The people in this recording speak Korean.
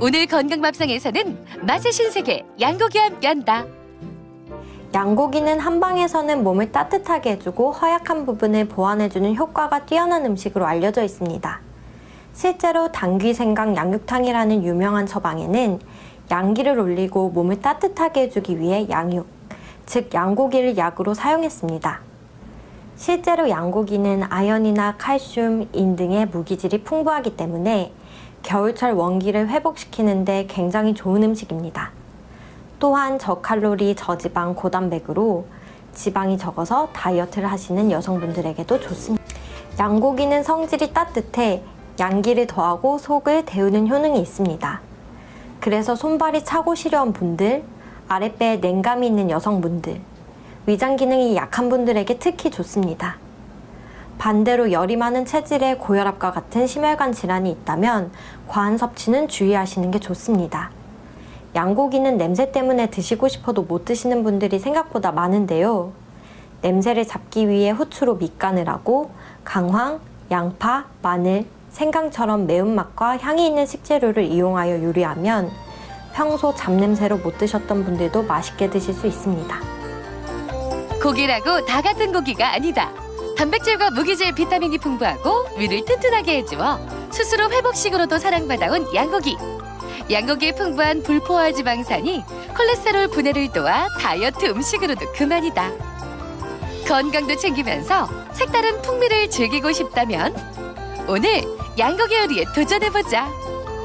오늘 건강밥상에서는 맛의 신세계 양고기와 함께한다. 양고기는 한방에서는 몸을 따뜻하게 해주고 허약한 부분을 보완해주는 효과가 뛰어난 음식으로 알려져 있습니다. 실제로 당귀 생강 양육탕이라는 유명한 처방에는 양기를 올리고 몸을 따뜻하게 해주기 위해 양육, 즉 양고기를 약으로 사용했습니다. 실제로 양고기는 아연이나 칼슘, 인 등의 무기질이 풍부하기 때문에 겨울철 원기를 회복시키는데 굉장히 좋은 음식입니다. 또한 저칼로리, 저지방, 고단백으로 지방이 적어서 다이어트를 하시는 여성분들에게도 좋습니다. 양고기는 성질이 따뜻해 양기를 더하고 속을 데우는 효능이 있습니다. 그래서 손발이 차고 시려운 분들, 아랫배에 냉감이 있는 여성분들, 위장 기능이 약한 분들에게 특히 좋습니다. 반대로 열이 많은 체질에 고혈압과 같은 심혈관 질환이 있다면 과한 섭취는 주의하시는 게 좋습니다. 양고기는 냄새 때문에 드시고 싶어도 못 드시는 분들이 생각보다 많은데요. 냄새를 잡기 위해 후추로 밑간을 하고 강황, 양파, 마늘, 생강처럼 매운맛과 향이 있는 식재료를 이용하여 요리하면 평소 잡냄새로 못 드셨던 분들도 맛있게 드실 수 있습니다. 고기라고 다 같은 고기가 아니다. 단백질과 무기질 비타민이 풍부하고 위를 튼튼하게 해주어 스스로 회복식으로도 사랑받아온 양고기. 양고기의 풍부한 불포화 지방산이 콜레스테롤 분해를 도와 다이어트 음식으로도 그만이다. 건강도 챙기면서 색다른 풍미를 즐기고 싶다면 오늘 양고기 요리에 도전해보자.